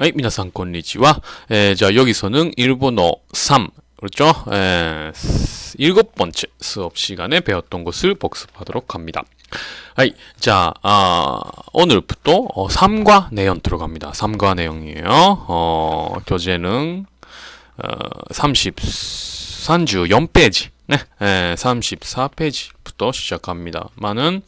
はい、皆さんこんにちは。えーじゃあ여기서는 일본어 3 그렇죠? 에, 일곱 번째 수업 시간에 배웠던 것을 복습하도록 합니다. 하이, 자, 아, 오늘부터 어, 3과 내용 들어갑니다. 3과 내용이에요. 어, 교재는 어, 30, 34페이지, 네, 에, 34페이지부터 시작합니다만은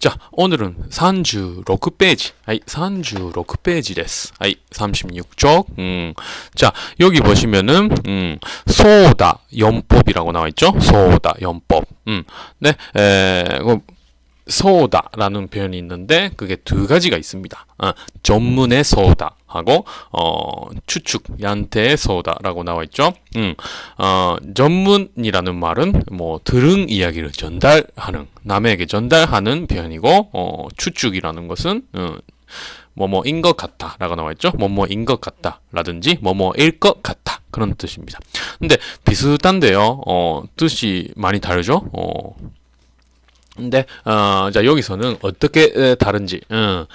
자, 오늘은 36페이지. 아이, 36페이지 です. 아이, 36쪽. 음. 자, 여기 보시면은 음, 소다 연법이라고 나와 있죠? 소다 연법. 음. 네. 에, 그 소다라는 표현이 있는데 그게 두 가지가 있습니다. 어, 전문의 소다하고 어, 추측 얀테의 소다라고 나와 있죠. 음, 어, 전문이라는 말은 뭐 들은 이야기를 전달하는 남에게 전달하는 표현이고 어, 추측이라는 것은 어, 뭐뭐인 것 같다 라고 나와 있죠. 뭐뭐인 것 같다 라든지 뭐뭐일 것 같다 그런 뜻입니다. 근데 비슷한데요. 어, 뜻이 많이 다르죠. 어, 근데 어, 자 여기서는 어떻게 다른지 음.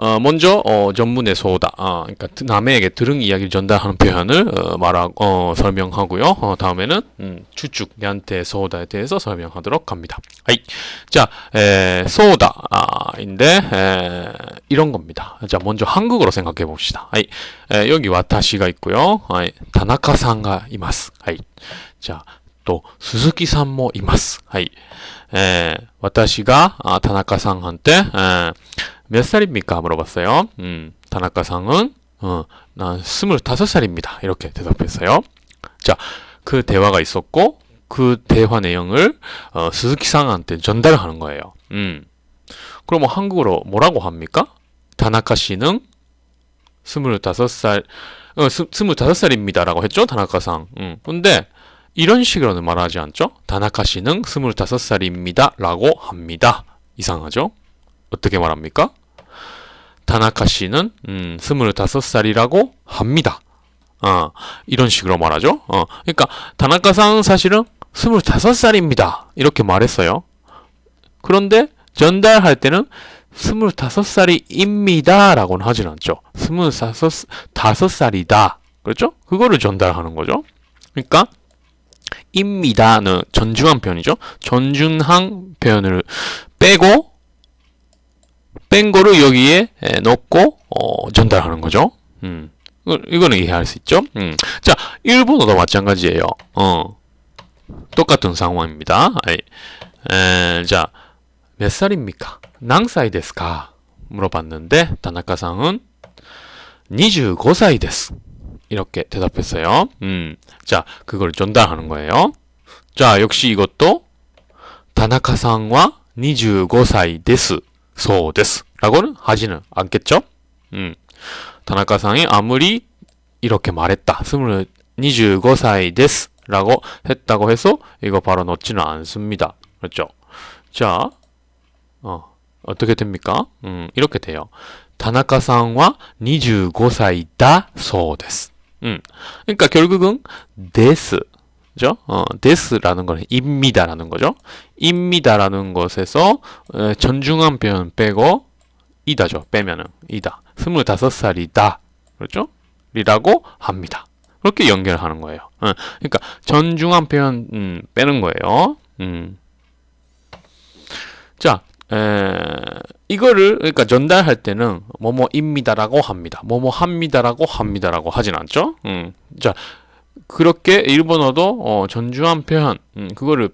어, 먼저 어, 전문의 소다 어, 그러니까 남에게 들은 이야기를 전달하는 표현을 어, 말하고 어, 설명하고요. 어, 다음에는 음, 추측 얀테 소다에 대해서 설명하도록 합니다. 하이. 자, 에, 소다인데 아, 에, 이런 겁니다. 자, 먼저 한국어로 생각해 봅시다. はい. 에, 여기 私가 있고요. はい. 田中さんがいます. はい. 자, 또 鈴木さんもいます. はい. 에, 私が 아, 다나카상한테 에, 몇 살입니까? 물어봤어요. 음, 다나카상은 어, 난 25살입니다. 이렇게 대답했어요. 자, 그 대화가 있었고 그 대화 내용을 어, 스즈키상한테 전달하는 거예요. 음. 그럼 뭐 한국어로 뭐라고 합니까? 다나카 씨는 25살 어, 25살입니다라고 했죠? 다나카상. 음. 근데 이런 식으로는 말하지 않죠? 다나카 씨는 25살입니다. 라고 합니다. 이상하죠? 어떻게 말합니까? 다나카 씨는 음, 25살이라고 합니다. 어, 이런 식으로 말하죠. 어, 그러니까 다나카상 사실은 25살입니다. 이렇게 말했어요. 그런데 전달할 때는 25살이입니다. 라고는 하진 않죠. 25살이다. 그렇죠? 그거를 전달하는 거죠. 그러니까 입니다는 네, 전중한 표현이죠. 전중한 표현을 빼고 뺀 거를 여기에 넣고 어, 전달하는 거죠. 음. 이거는 이해할 수 있죠. 음. 자, 일본어도 마찬가지예요. 어. 똑같은 상황입니다. 에, 자, 몇 살입니까? 낭사이 데스까? 물어봤는데 다나카상은 25살です. 이렇게 대답했어요. 음. 자, 그걸 전달하는 거예요. 자, 역시 이것도 다나카상과 25살 です. そうです. 라고는 하지는 않겠죠? 음. 다나카상이 아무리 이렇게 말했다. 25살 です. 라고 했다고 해서 이거 바로 넣지는 않습니다. 그렇죠? 자, 어, 어떻게 됩니까? 음, 이렇게 돼요. 다나카상과 25살이다 そうです. 음. 그러니까 결국은 데스 죠? 어, 데스라는 거는 입니다라는 거죠. 입니다라는 것에서 에, 전중한 표현 빼고 이다죠. 빼면은 이다. 25살이다. 그렇죠? 리라고 합니다. 그렇게 연결하는 거예요. 어, 그러니까 전중한 표현 음, 빼는 거예요. 음. 자, 에, 이거를 그러니까 전달할 때는 뭐뭐입니다라고 합니다. 뭐뭐 합니다라고 합니다라고 하진 않죠. 음. 자, 그렇게 일본어도 어, 전주한 표현 음, 그거를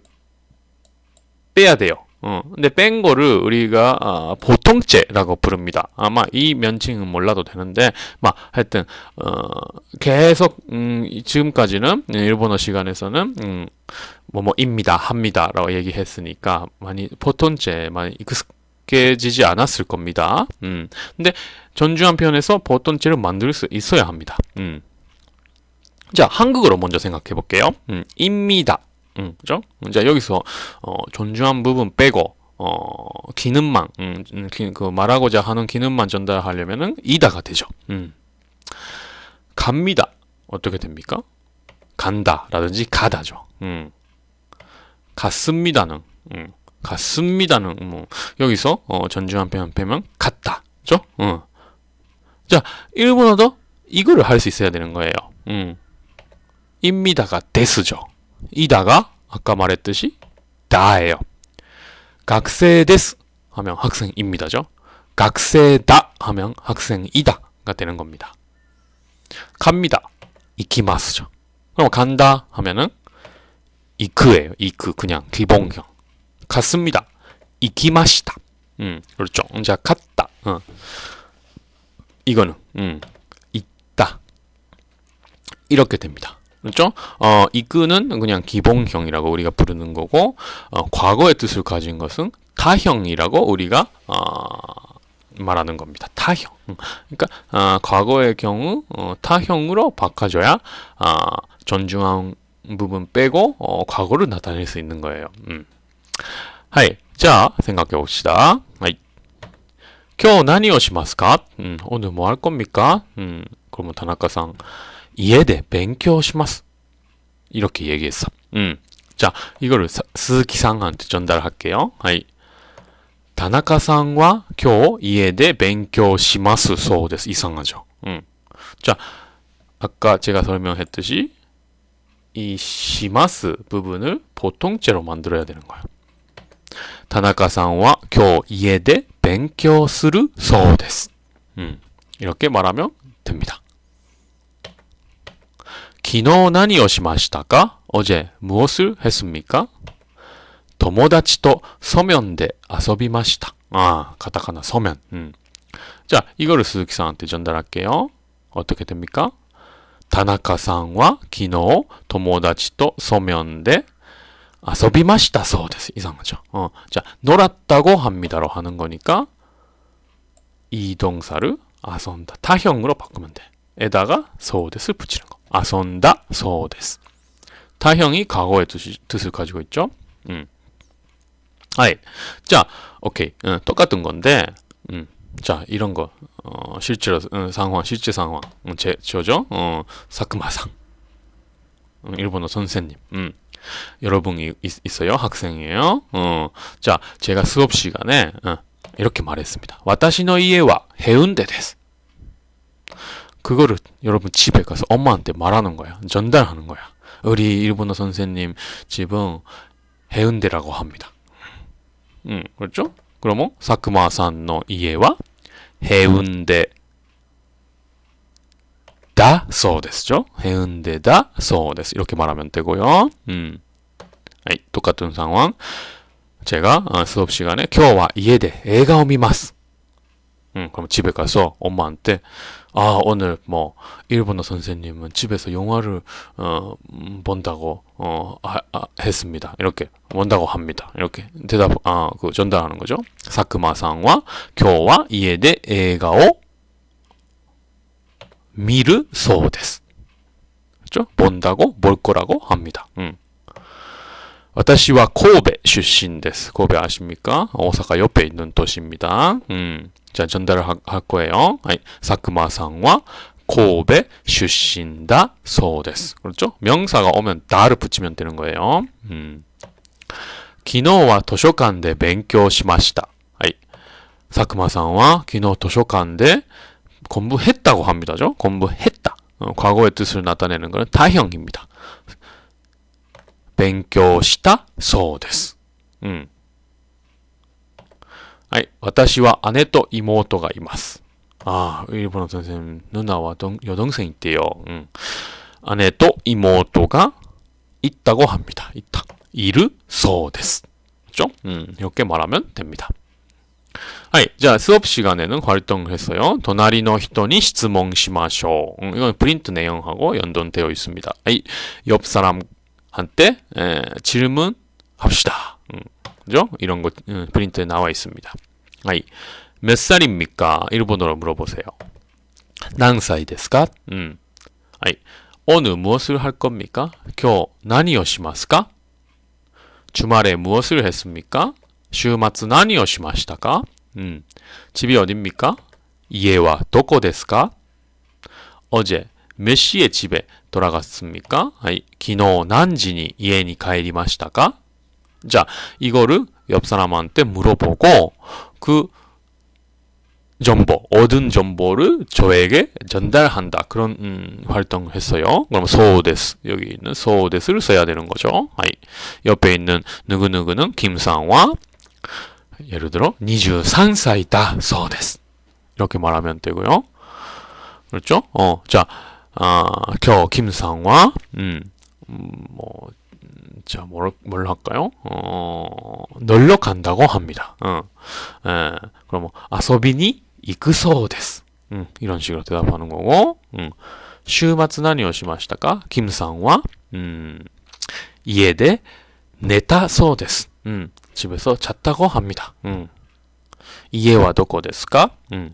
빼야 돼요. 어, 근데 뺀 거를 우리가 아, 보통죄라고 부릅니다. 아마 이 면칭은 몰라도 되는데, 막 하여튼 어, 계속 음, 이- 지금까지는 일본어 시간에서는 음, 뭐뭐입니다, 합니다라고 얘기했으니까 많이 보통죄 많이 익숙해지지 않았을 겁니다. 음, 근데 전주한 표현에서 보통죄를 만들 수 있어야 합니다. 음. 자, 한국어로 먼저 생각해 볼게요. 음, 입니다. 음, 그죠? 자, 여기서, 어, 존중한 부분 빼고, 어, 기능만, 음, 음, 기- 그 말하고자 하는 기능만 전달하려면은 이다가 되죠. 음. 갑니다. 어떻게 됩니까? 간다 라든지 가다죠. 음. 갔습니다는, 음, 갔습니다는, 뭐, 여기서, 어, 전중한 표현 빼면 갔다. 죠? 어. 자, 일본어도 이거를 할 수 있어야 되는 거예요. 음. 입니다가 데스죠. 이다가 아까 말했듯이 다예요. 데스 하면 학생입니다죠. 학생다 하면 학생이다가 되는 겁니다. 갑니다. 이키마스죠. 그럼 간다 하면은 이크예요. 이크 그냥 기본형. 갔습니다. 이키마시다. 음, 그렇죠. 자, 갔다. 어. 이거는 음, 있다. 이렇게 됩니다. 그렇죠? 어, 이끄는 그냥 기본형이라고 우리가 부르는 거고 어, 과거의 뜻을 가진 것은 타형이라고 우리가 어, 말하는 겁니다. 타형. 음, 그러니까 어, 과거의 경우 어, 타형으로 바꿔줘야 어, 존중한 부분 빼고 어, 과거를 나타낼 수 있는 거예요. 음. 하이. 자, 생각해 봅시다. 하이. 今日何をしますか? 음, 오늘 뭐 할 겁니까? 음, 그러면 다나카さん 家で 勉強します. 이렇게 얘기했어. 음. 자, 이거를 스즈키さん한테 전달할게요. 하이. 田中さんは今日家で勉強しますそうです. 이상하죠. 음. 자, 아까 제가 설명했듯이 이 시마스 부분을 보통째로 만들어야 되는 거예요. 田中さんは今日家で勉強するそうです. 음, 이렇게 말하면 됩니다. 昨日何をしましたか? 어제 무엇을 했습니까? 友達と서면で遊びました. 아, 가타카나 서면. 음. 자, 이거를 스즈키さん한테 전달할게요. 어떻게 됩니까? 田中さんは昨日友達と서면で 遊びました そうです. 이상하죠. 어, 자, 놀았다고 합니다로 하는 거니까 이 동사를 遊んだ 타형으로 바꾸면 돼. 에다가 そうです 붙이는 거. 遊んだ そうです. 타형이 과거의 뜻이, 뜻을 가지고 있죠. 음. 아이. 자, 오케이. 음, 똑같은 건데, 음, 자, 이런 거, 어, 실제로, 음, 상황, 실제 상황, 음, 제, 저죠? 어, 사크마상. 음, 일본어 선생님. 음. 여러분이 있, 어요 학생이에요. 어, 자, 제가 수업 시간에 어, 이렇게 말했습니다. 와타시노 이에와 해운대 데스. 그거를 여러분 집에 가서 엄마한테 말하는 거야. 전달하는 거야. 우리 일본어 선생님 집은 해운대라고 합니다. 음, 그렇죠? 그러면 사크마さんの 이에와 해운대 다そうです죠. 해운대다 そうです. 이렇게 말하면 되고요. 음. 아이, 똑같은 상황. 제가 어, 수업 시간에 今日は 이에대 애가 미마스. 음, 그럼 집에 가서 엄마한테 아 오늘 뭐 일본어 선생님은 집에서 영화를 어 음, 본다고 어 아, 아, 했습니다. 이렇게 본다고 합니다. 이렇게 대답 아그 전달하는 거죠. 사크마さんは 今日は 이에대 애가오 미르 소데스. 그죠? 본다고 볼 거라고 합니다. 음. 私は 고베 출신です. 고베 아십니까? 오사카 옆에 있는 도시입니다. 음. 자, 전달을 하, 할 거예요. 아이, 사크마さんは 고베 출신다 소데스. 그렇죠? 명사가 오면 다를 붙이면 되는 거예요. 음. 昨日は図書館で勉強しました. 아이, 사크마さんは 昨日図書館で 공부했다고 합니다죠. 공부했다. 어, 과거의 뜻을 나타내는 것은 타형입니다. 勉強した そうです. 음. はい,私は姉と妹がいます. 아, 일본어 선생님 누나와 동, 여동생 있대요. 음. 아내도 이모가 있다고 합니다. 있다. 이르 소데스. 그죠? 음, 이렇게 말하면 됩니다. はい。じゃあ、수업시간에는 활동을 했어요. 隣の人に質問しましょう. 음, 이건 프린트 내용하고 연동되어 있습니다. はい。옆 사람 한테 에, 질문합시다. 음, 그죠? 이런 거 음, 프린트에 나와 있습니다. はい。몇 살입니까? 일본어로 물어보세요. 何歳ですか? 음. はい。 오늘 무엇을 할 겁니까? 今日何をしますか? 주말에 무엇을 했습니까? 週末何をしましたか? 음, 집이 어딥니까? 이에와 도코ですか? 어제 몇 시에 집에 돌아갔습니까? 아이, 昨日何時に 이에니 帰りましたか? 자, 이거를 옆 사람한테 물어보고 그 정보, 얻은 정보를 저에게 전달한다. 그런 음, 활동을 했어요. 그럼 소데스 여기 있는 소데스를 써야 되는 거죠. 아이, 옆에 있는 누구누구는 김상화 예를 들어 23살이다 소데스 이렇게 말하면 되고요. 그렇죠? 어, 자, 아, 겨 김상화 음, 음, 뭐 자, 뭘, 뭘 할까요? 어, 놀러 간다고 합니다. 어, 에, 그럼 뭐, 아소비니 이쿠소です. 음, 이런 식으로 대답하는 거고, 음, 週末何をしましたか? 김상화, 음, 家で寝たそうです. 음, 집에서 잤다고 합니다. 음, 家はどこですか? 음,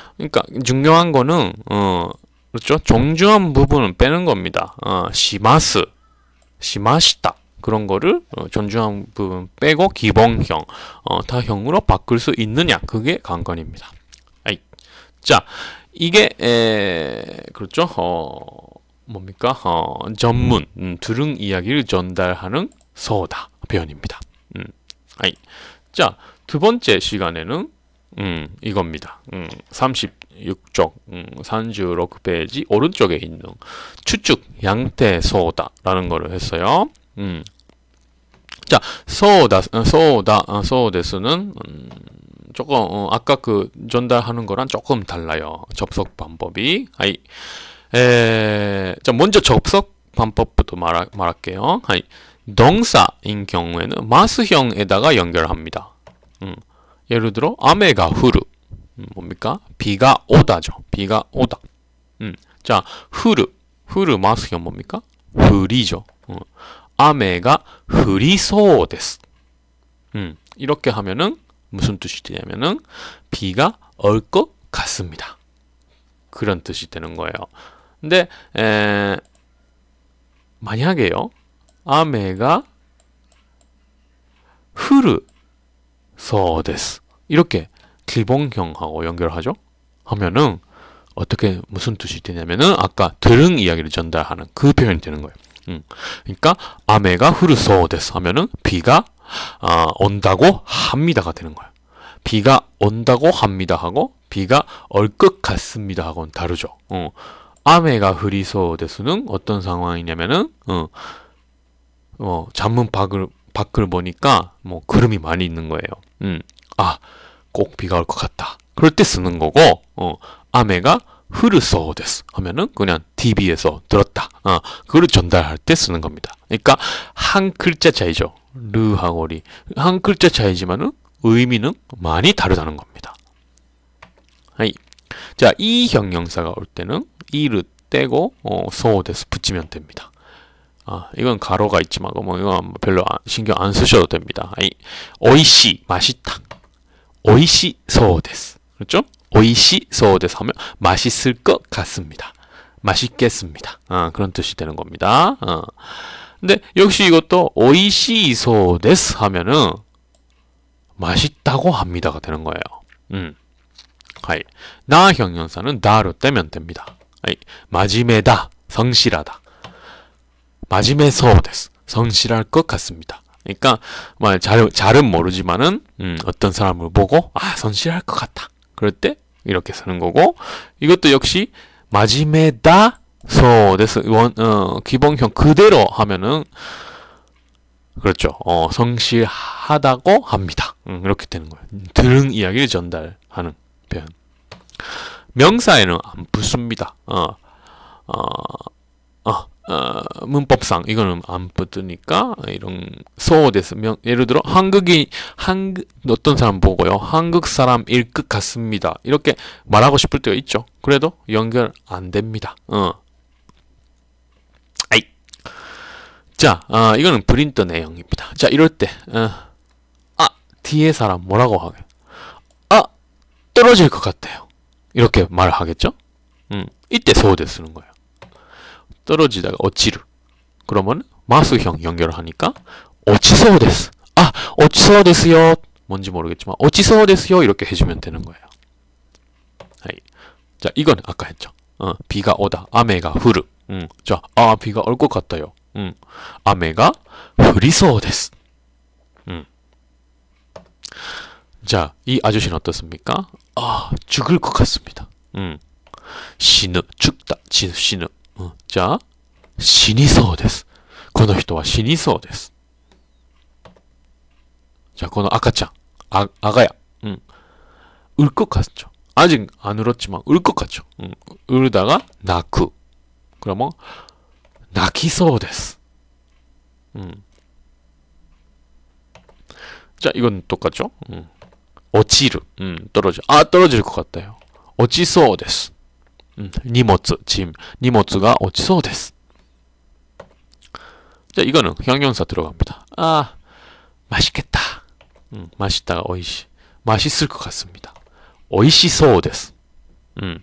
그러니까 중요한 거는 어 그렇죠. 정중한 부분은 빼는 겁니다. 어, 시마스, 시마시다 그런 거를 어, 존중한 부분 빼고 기본형, 어, 타형으로 바꿀 수 있느냐 그게 관건입니다. 아이. 자, 이게 에, 그렇죠. 어, 뭡니까? 어, 전문, 음, 들은 이야기를 전달하는 소다 표현입니다. 음, 아이. 자, 두 번째 시간에는 음, 이겁니다. 음, 36쪽, 음, 36페이지 오른쪽에 있는 추측 양태 소다라는 거를 했어요. 음. 자, 소다, 소다, 소데스는 음, 조금 어, 아까 그 전달하는 거랑 조금 달라요. 접속 방법이. 아이, 에, 자 먼저 접속 방법부터 말하, 말할게요. 아이, 동사인 경우에는 마스형에다가 연결합니다. 음. 예를 들어 아메가 후르 음, 뭡니까? 비가 오다죠. 비가 오다. 음, 자 후르 후르 마스형 뭡니까? 흐리죠. 어. 아메가 흐리소 데스. 음, 이렇게 하면은 무슨 뜻이 되냐면은 비가 올 것 같습니다. 그런 뜻이 되는 거예요. 근데 에, 만약에요. 아메가 흐르 소데스 이렇게 기본형하고 연결하죠. 하면은 어떻게 무슨 뜻이 되냐면은 아까 들은 이야기를 전달하는 그 표현이 되는 거예요. 음. 그러니까 아메가 후르소 데스 하면은 비가 아, 온다고 합니다가 되는 거예요. 비가 온다고 합니다 하고 비가 올것 같습니다 하고는 다르죠. 어. 아메가 흐리소 데스는 어떤 상황이냐면은 어, 어 창문 밖을 밖을 보니까 뭐 구름이 많이 있는 거예요. 음. 아, 꼭 비가 올 것 같다. 그럴 때 쓰는 거고, 어, 雨が降るそうです 하면은 그냥 TV에서 들었다. 어, 그걸 전달할 때 쓰는 겁니다. 그러니까 한 글자 차이죠. る하고 り. 한 글자 차이지만은 의미는 많이 다르다는 겁니다. はい. 자, い형용사가 올 때는 い를 떼고 어, そうです 붙이면 됩니다. 아, 이건 가로가 있지만 뭐 이건 별로 신경 안 쓰셔도 됩니다. はい, おいしい 맛있다. おいしそうです. 그렇죠? おいしそうです 하면 맛있을 것 같습니다. 맛있겠습니다. 아, 그런 뜻이 되는 겁니다. 어. 근데 역시 이것도 오이시 소데스 하면은 맛있다고 합니다가 되는 거예요. 음. はい. な형용사는 な를 떼면 됩니다. はい. まじめだ. 성실하다. まじめそうです. 성실할 것 같습니다. 그러니까 뭐 잘, 잘은 모르지만은 음, 어떤 사람을 보고 아 성실할 것 같다. 그럴 때 이렇게 쓰는 거고 이것도 역시 마지메다 소데스 원 어, 기본형 그대로 하면은 그렇죠. 어, 성실하다고 합니다. 음, 이렇게 되는 거예요. 들은 이야기를 전달하는 표현. 명사에는 안 붙습니다. 어, 어, 어, 어, 문법상 이거는 안 붙으니까 이런 명 예를 들어 한국이 한국 어떤 사람 보고요. 한국 사람일 것 같습니다. 이렇게 말하고 싶을 때가 있죠. 그래도 연결 안 됩니다. 어. 아이. 자 어, 이거는 프린터 내용입니다. 자 이럴 때아 어, 뒤에 사람 뭐라고 하게? 아 떨어질 것 같아요. 이렇게 말을 하겠죠? 음, 이때 소대 쓰는 거예요. 떨어지다가 어치르. 그러면 마스형 연결을 하니까 어치소 데스. 아, 어치소 데스요. 뭔지 모르겠지만 落ちそうですよ 이렇게 해주면 되는 거예요. はい. 자, 이건 아까 했죠. 어, 비가 오다. 雨が降る. 음, 자, 아, 비가 올 것 같아요. 음, 雨が降りそうです. 음. 자, 이 아저씨는 어떻습니까? 아, 죽을 것 같습니다. 음. 死ぬ, 죽다, 死, 死ぬ. 어, 자, 死にそうです。この人は死にそうです。じゃあ、この赤ちゃん、아, 아가야, 응. 울 것 같죠. 아직 안 울었지만 울 것 같죠. 응. 울다가 나쿠. 그러면 나키そう です. 응. 자, 이건 똑같죠. 응. 어치르, 응. 떨어져. 아, 떨어질 것 같아요. 어치소 です. 니모츠, 짐. 니모츠가 어찌소 데스. 자, 이거는 형용사 들어갑니다. 아, 맛있겠다. 음, 맛있다가 어이시. 맛있을 것 같습니다. 어이시소 데스. 음.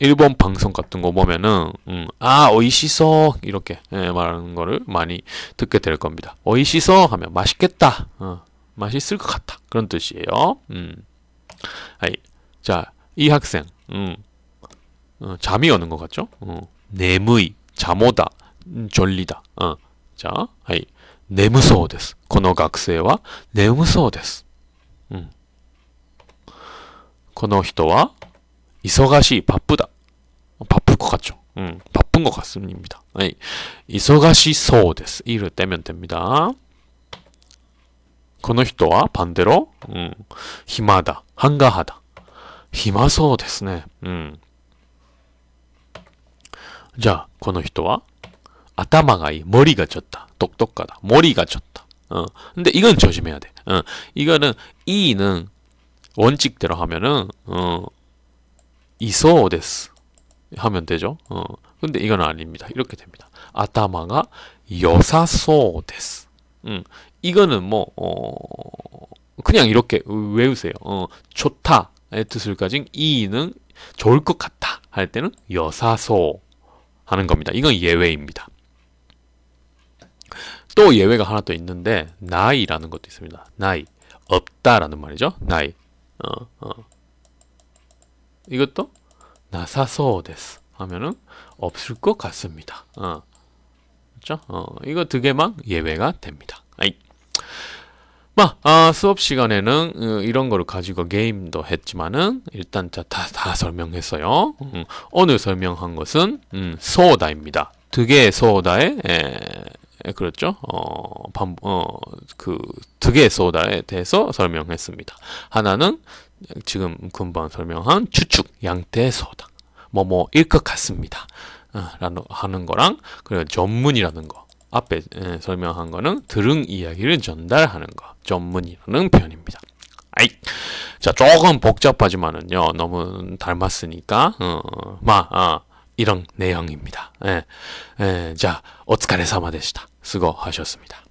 일본 방송 같은 거 보면은 음, 아 어이시소 이렇게 예, 말하는 거를 많이 듣게 될 겁니다. 어이시소 하면 맛있겠다. 어, 맛있을 것 같다. 그런 뜻이에요. 음. 아이, 자, 이 학생. 음. 어, 잠이 오는 것 같죠? 어, 내무이, 잠오다, 음, 졸리다. 어, 자, 하이, 내무소 です. この学生は眠そうです. 음. この人は忙しい, 바쁘다. 어, 바쁠 것 같죠? 음, 바쁜 것 같습니다. 하이, 忙しそうです. 이를 떼면 됩니다. この人は 반대로 음, 힘하다, 한가하다. 暇そうですね. 음. 자, この人は 아타마가 이 머리가 졌다. 똑똑하다. 머리가 졌다. 어. 근데 이건 조심해야 돼. 어. 이거는 이는 원칙대로 하면은 어 이소 데스 하면 되죠. 어. 근데 이건 아닙니다. 이렇게 됩니다. 아타마가 여사소 데스. 음. 이거는 뭐 어, 그냥 이렇게 외우세요. 어, 좋다의 뜻을 가진 이는 좋을 것 같다 할 때는 여사소 하는 겁니다. 이건 예외입니다. 또 예외가 하나 또 있는데 나이라는 것도 있습니다. 나이 없다라는 말이죠. 나이 어, 어. 이것도 나사소 데스 하면은 없을 것 같습니다. 어. 그렇죠? 어, 이거 두 개만 예외가 됩니다. 아이. 마, 아, 수업 시간에는 어, 이런 거를 가지고 게임도 했지만은 일단 다, 다, 다 설명했어요. 음, 오늘 설명한 것은 음, 소다입니다. 두 개의 소다에 에, 에, 그렇죠? 어, 반, 어, 그, 두 개의 소다에 대해서 설명했습니다. 하나는 지금 금방 설명한 추측, 양태 소다. 뭐뭐일 것 같습니다. 어, 라는 하는 거랑 그리고 전문이라는 거. 앞에 예, 설명한 거는 들은 이야기를 전달하는 거 전문이라는 표현입니다. 아이. 자 조금 복잡하지만은요 너무 닮았으니까 어, 마 아, 이런 내용입니다. 예. 예, 자, 오츠카레사마 데시다. 수고하셨습니다.